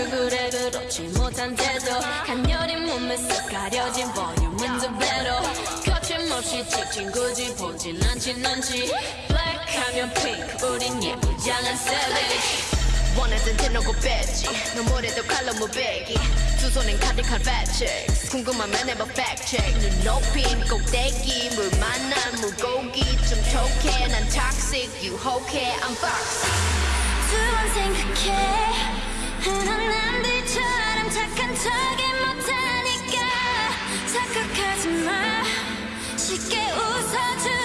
얼굴에 그렇지 못한 태도. 간녀린 몸에서 가려진 볼륨은 두 배로. 거침없이 찍힌 굳이 보진 않진 않지. Black 하면 pink 우린 예쁘지 않은 세대. 원하던 대놓고 뺐지. 너무래도 칼로 무배기. 두 손엔 카디칼 배치 궁금하면 해봐 fact check 눈 높인 꼭대기 물 만난 물고기. 좀 톡해 난 toxic. 유혹해 I'm fox 두번 생각해. 흔한 남들처럼 착한 척이 못하니까. 착각하지 마. 쉽게 웃어주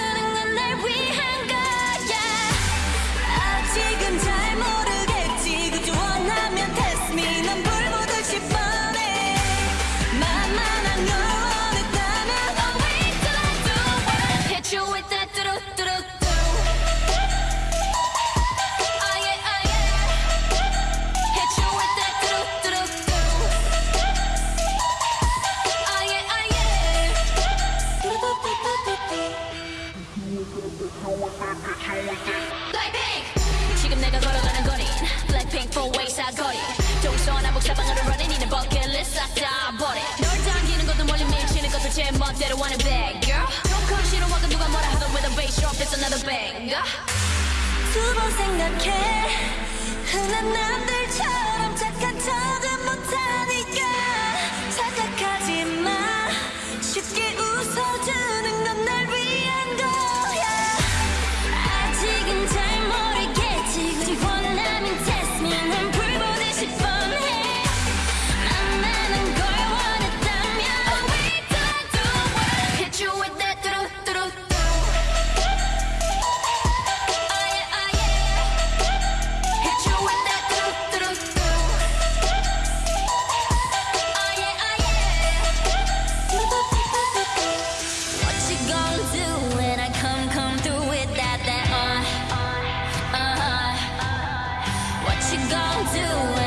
Blackpink. 지금 내가 걸어가는 거린 Blackpink four way 사거리 동서남북 사방으로 running 이는 버킷리스트 싹다 버려 널 당기는 것도 멀리 밀치는 것도 제 멋대로 하는 bad girl 조금 싫어하고 누가 뭐라 하던 with a bass drop it's another banger. 두번 생각해. 흔한 남들처럼 you gonna do